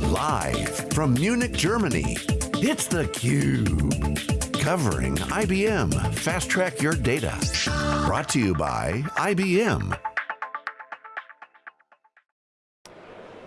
Live from Munich, Germany, it's theCUBE. Covering IBM Fast Track Your Data. Brought to you by IBM.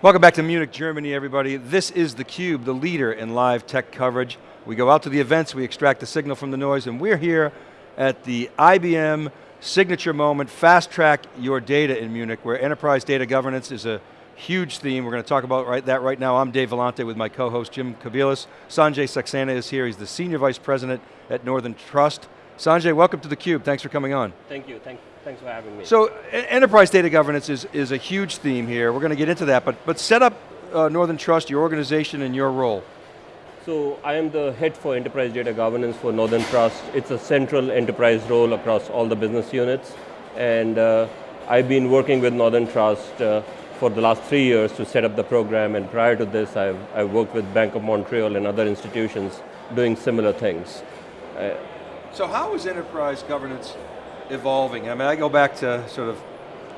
Welcome back to Munich, Germany, everybody. This is theCUBE, the leader in live tech coverage. We go out to the events, we extract the signal from the noise, and we're here at the IBM signature moment, fast track your data in Munich, where enterprise data governance is a huge theme. We're going to talk about right, that right now. I'm Dave Vellante with my co-host Jim Kobielus. Sanjay Saxena is here. He's the Senior Vice President at Northern Trust. Sanjay, welcome to theCUBE. Thanks for coming on. Thank you. Thank, thanks for having me. So, enterprise data governance is, is a huge theme here. We're going to get into that, but, but set up uh, Northern Trust, your organization and your role. So I am the head for enterprise data governance for Northern Trust. It's a central enterprise role across all the business units. And uh, I've been working with Northern Trust uh, for the last three years to set up the program. And prior to this, I've, I've worked with Bank of Montreal and other institutions doing similar things. Uh, so how is enterprise governance evolving? I mean, I go back to sort of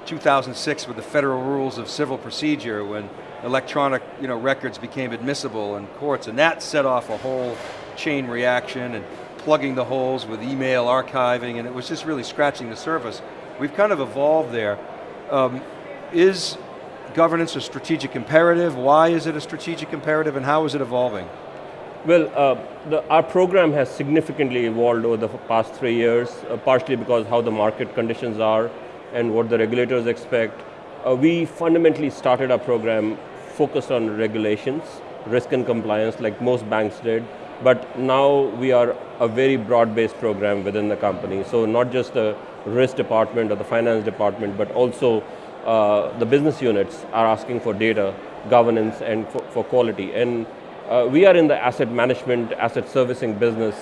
2006 with the federal rules of civil procedure when electronic you know, records became admissible in courts, and that set off a whole chain reaction and plugging the holes with email archiving, and it was just really scratching the surface. We've kind of evolved there. Um, is governance a strategic imperative? Why is it a strategic imperative, and how is it evolving? Well, uh, the, our program has significantly evolved over the past three years, uh, partially because how the market conditions are and what the regulators expect. Uh, we fundamentally started our program focused on regulations, risk and compliance like most banks did, but now we are a very broad-based program within the company. So not just the risk department or the finance department, but also uh, the business units are asking for data, governance, and for, for quality. And uh, we are in the asset management, asset servicing business,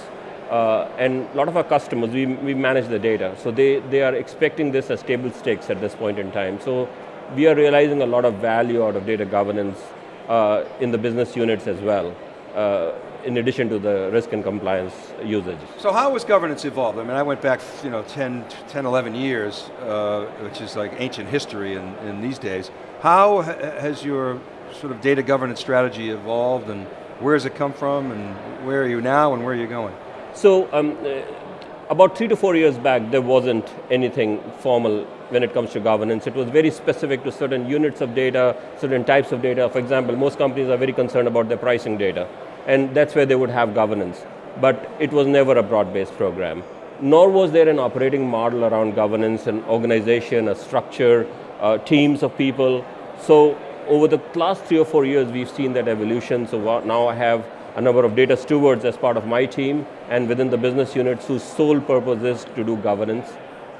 uh, and a lot of our customers, we, we manage the data. So they, they are expecting this as table stakes at this point in time. So we are realizing a lot of value out of data governance uh, in the business units as well, uh, in addition to the risk and compliance usage. So how has governance evolved? I mean, I went back you know, 10, 10 11 years, uh, which is like ancient history in, in these days. How ha has your sort of data governance strategy evolved and where has it come from and where are you now and where are you going? So um, uh, about three to four years back, there wasn't anything formal when it comes to governance. It was very specific to certain units of data, certain types of data. For example, most companies are very concerned about their pricing data, and that's where they would have governance. But it was never a broad-based program. Nor was there an operating model around governance, an organization, a structure, uh, teams of people. So over the last three or four years, we've seen that evolution. So now I have a number of data stewards as part of my team and within the business units whose sole purpose is to do governance.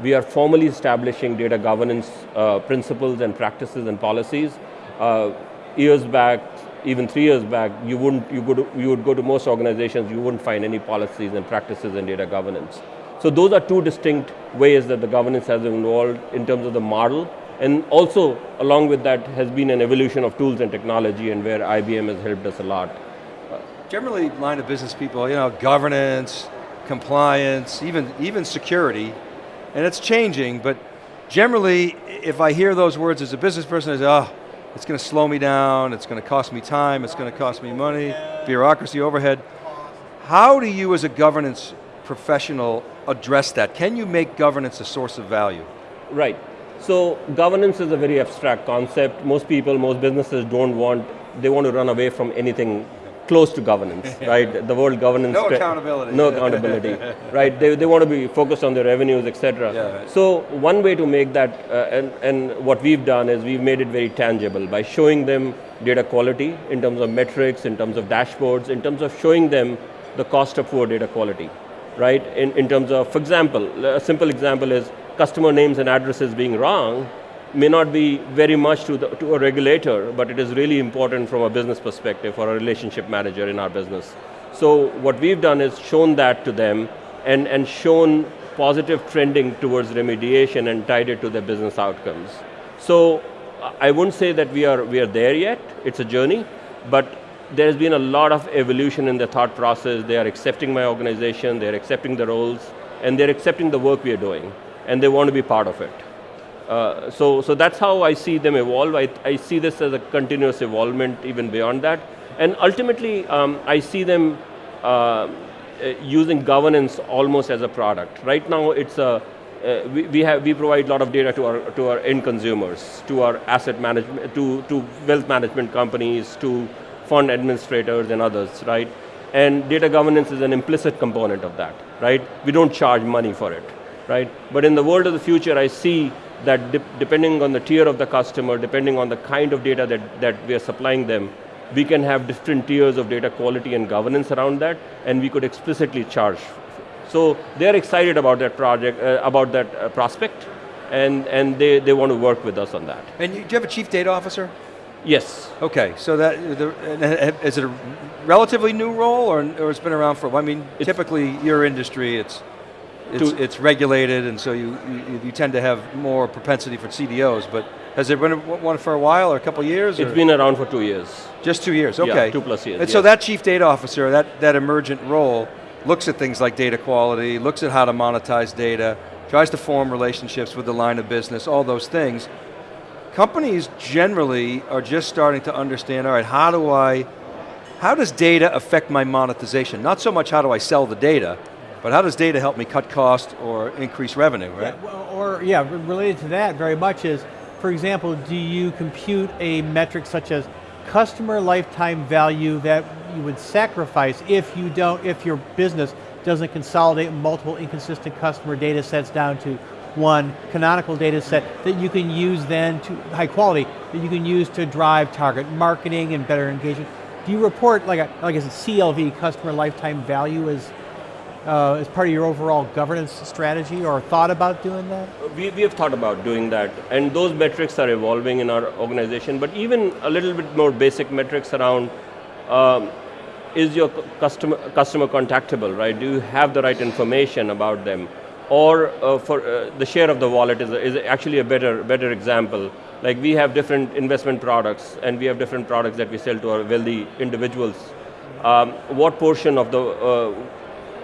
We are formally establishing data governance uh, principles and practices and policies. Uh, years back, even three years back, you, wouldn't, you, to, you would go to most organizations, you wouldn't find any policies and practices in data governance. So those are two distinct ways that the governance has evolved in terms of the model. And also, along with that, has been an evolution of tools and technology and where IBM has helped us a lot. Generally line of business people, you know, governance, compliance, even, even security, and it's changing, but generally, if I hear those words as a business person, I say, oh, it's going to slow me down, it's going to cost me time, it's going to cost me money, bureaucracy, overhead. How do you as a governance professional address that? Can you make governance a source of value? Right. So governance is a very abstract concept. Most people, most businesses don't want, they want to run away from anything close to governance, right? The world governance. No accountability. No accountability, right? They, they want to be focused on their revenues, etc. Yeah, right. So one way to make that, uh, and, and what we've done is we've made it very tangible by showing them data quality in terms of metrics, in terms of dashboards, in terms of showing them the cost of poor data quality, right? In, in terms of, for example, a simple example is customer names and addresses being wrong, may not be very much to, the, to a regulator, but it is really important from a business perspective or a relationship manager in our business. So what we've done is shown that to them and, and shown positive trending towards remediation and tied it to their business outcomes. So I wouldn't say that we are, we are there yet, it's a journey, but there's been a lot of evolution in the thought process. They are accepting my organization, they're accepting the roles, and they're accepting the work we are doing, and they want to be part of it. Uh, so, so that's how I see them evolve. I, I see this as a continuous evolvement even beyond that. And ultimately, um, I see them uh, using governance almost as a product. Right now, it's a, uh, we, we, have, we provide a lot of data to our, to our end consumers, to our asset management, to, to wealth management companies, to fund administrators and others, right? And data governance is an implicit component of that, right? We don't charge money for it, right? But in the world of the future, I see that de depending on the tier of the customer, depending on the kind of data that, that we are supplying them, we can have different tiers of data quality and governance around that, and we could explicitly charge. So they're excited about that project, uh, about that uh, prospect, and, and they, they want to work with us on that. And you, do you have a chief data officer? Yes. Okay, so that, is it a relatively new role, or, or it's been around for, I mean, it's typically your industry, it's, it's, it's regulated, and so you, you, you, tend to have more propensity for CDOs, but has there been one for a while, or a couple years? It's or? been around for two years. Just two years, okay. Yeah, two plus years, And yes. so that chief data officer, that, that emergent role, looks at things like data quality, looks at how to monetize data, tries to form relationships with the line of business, all those things. Companies generally are just starting to understand, all right, how do I, how does data affect my monetization? Not so much how do I sell the data, but how does data help me cut cost or increase revenue, right? Yeah, or, yeah, related to that very much is, for example, do you compute a metric such as customer lifetime value that you would sacrifice if you don't, if your business doesn't consolidate multiple inconsistent customer data sets down to one canonical data set that you can use then to, high quality, that you can use to drive target marketing and better engagement. Do you report like a, like a CLV, customer lifetime value as uh, as part of your overall governance strategy or thought about doing that? We, we have thought about doing that and those metrics are evolving in our organization but even a little bit more basic metrics around um, is your customer, customer contactable, right? Do you have the right information about them? Or uh, for uh, the share of the wallet is, is actually a better, better example. Like we have different investment products and we have different products that we sell to our wealthy individuals. Um, what portion of the uh,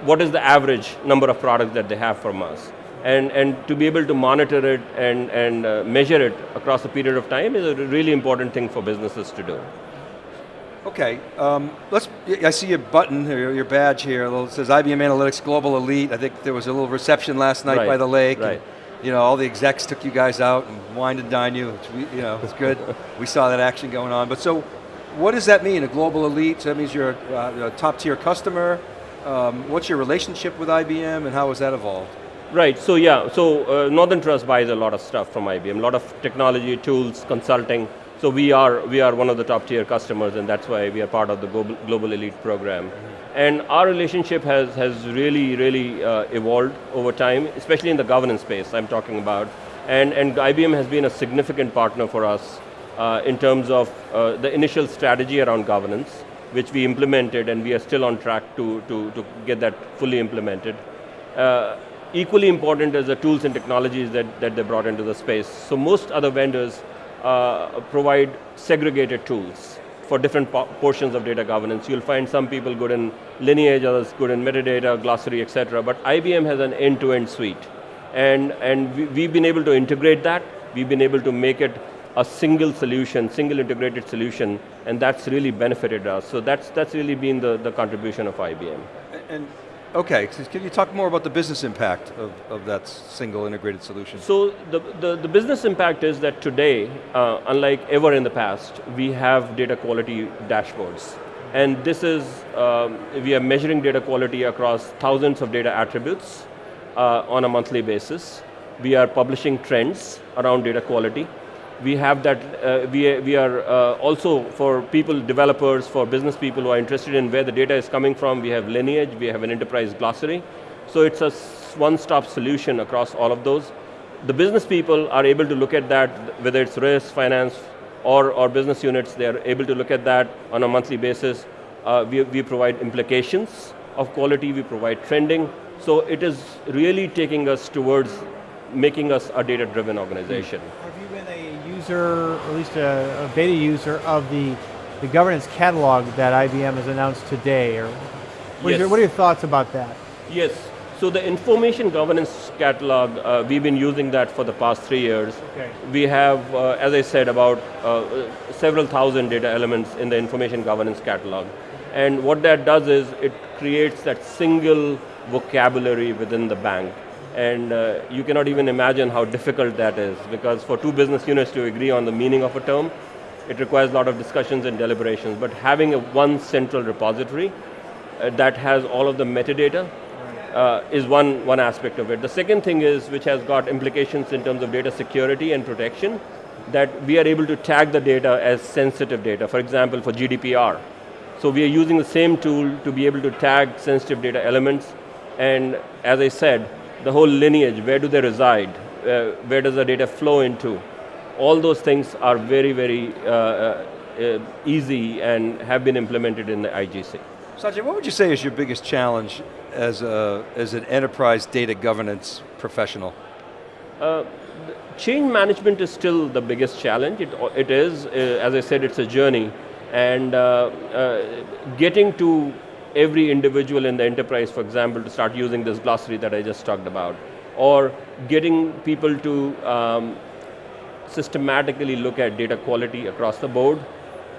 what is the average number of products that they have from us. And, and to be able to monitor it and, and uh, measure it across a period of time is a really important thing for businesses to do. Okay, um, let's, I see your button, here, your badge here, it says IBM Analytics Global Elite. I think there was a little reception last night right, by the lake. Right. And, you know, all the execs took you guys out and wined and dined you, we, you know, it's good. we saw that action going on. But so, what does that mean, a global elite? So that means you're a, uh, a top tier customer, um, what's your relationship with IBM and how has that evolved? Right, so yeah, so uh, Northern Trust buys a lot of stuff from IBM, a lot of technology, tools, consulting. So we are, we are one of the top tier customers and that's why we are part of the Global, Global Elite program. Mm -hmm. And our relationship has, has really, really uh, evolved over time, especially in the governance space I'm talking about. And, and IBM has been a significant partner for us uh, in terms of uh, the initial strategy around governance, which we implemented and we are still on track to, to, to get that fully implemented. Uh, equally important is the tools and technologies that, that they brought into the space. So most other vendors uh, provide segregated tools for different po portions of data governance. You'll find some people good in lineage, others good in metadata, glossary, etc. But IBM has an end-to-end -end suite. And, and we, we've been able to integrate that. We've been able to make it a single solution, single integrated solution, and that's really benefited us. So that's, that's really been the, the contribution of IBM. And, okay, so can you talk more about the business impact of, of that single integrated solution? So the, the, the business impact is that today, uh, unlike ever in the past, we have data quality dashboards. And this is, um, we are measuring data quality across thousands of data attributes uh, on a monthly basis. We are publishing trends around data quality we have that, uh, we, we are uh, also for people, developers, for business people who are interested in where the data is coming from, we have lineage, we have an enterprise glossary. So it's a one-stop solution across all of those. The business people are able to look at that, whether it's risk, finance, or, or business units, they're able to look at that on a monthly basis. Uh, we, we provide implications of quality, we provide trending. So it is really taking us towards making us a data-driven organization. Have you been a user, or at least a, a, beta user of the, the governance catalog that IBM has announced today? Or what, yes. your, what are your thoughts about that? Yes, So the information governance catalog, uh, we've been using that for the past three years. Okay. We have, uh, as I said, about uh, several thousand data elements in the information governance catalog. And what that does is it creates that single vocabulary within the bank. And uh, you cannot even imagine how difficult that is because for two business units to agree on the meaning of a term, it requires a lot of discussions and deliberations. But having a one central repository uh, that has all of the metadata uh, is one, one aspect of it. The second thing is, which has got implications in terms of data security and protection, that we are able to tag the data as sensitive data, for example, for GDPR. So we are using the same tool to be able to tag sensitive data elements, and as I said, the whole lineage, where do they reside, uh, where does the data flow into, all those things are very, very uh, uh, uh easy and have been implemented in the IGC. Sanjay, what would you say is your biggest challenge as, a, as an enterprise data governance professional? Uh, change management is still the biggest challenge. It, it is, as I said, it's a journey. And getting to every individual in the enterprise, for example, to start using this glossary that I just talked about, or getting people to um, systematically look at data quality across the board,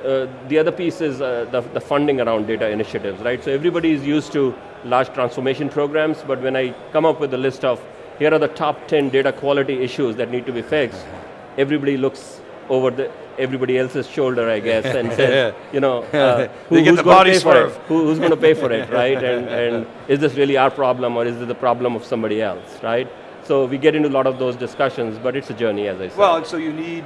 uh, the other piece is uh, the, the, funding around data initiatives, right? So everybody is used to large transformation programs, but when I come up with a list of, here are the top 10 data quality issues that need to be fixed, everybody looks over the, everybody else's shoulder, I guess, and says, you know, uh, who, who's going to pay for it? Who, who's going to pay for it, right? And, and is this really our problem or is it the problem of somebody else, right? So we get into a lot of those discussions, but it's a journey, as I said. Well, and so you need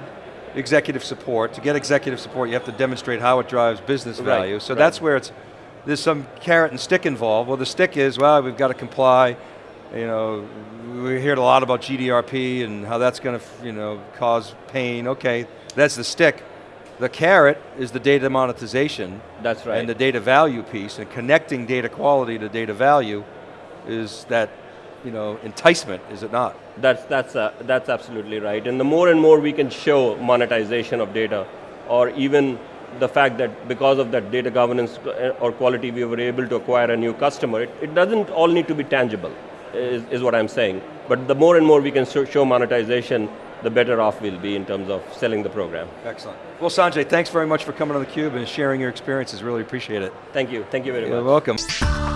executive support. To get executive support, you have to demonstrate how it drives business right, value. So right. that's where it's, there's some carrot and stick involved. Well, the stick is, well, we've got to comply. You know, we heard a lot about GDRP and how that's going to, you know, cause pain. Okay, that's the stick. The carrot is the data monetization. That's right. And the data value piece, and connecting data quality to data value is that you know, enticement, is it not? That's, that's, uh, that's absolutely right. And the more and more we can show monetization of data, or even the fact that because of that data governance uh, or quality, we were able to acquire a new customer, it, it doesn't all need to be tangible, is, is what I'm saying. But the more and more we can show monetization, the better off we'll be in terms of selling the program. Excellent. Well, Sanjay, thanks very much for coming on theCUBE and sharing your experiences, really appreciate it. Thank you, thank you very much. You're welcome.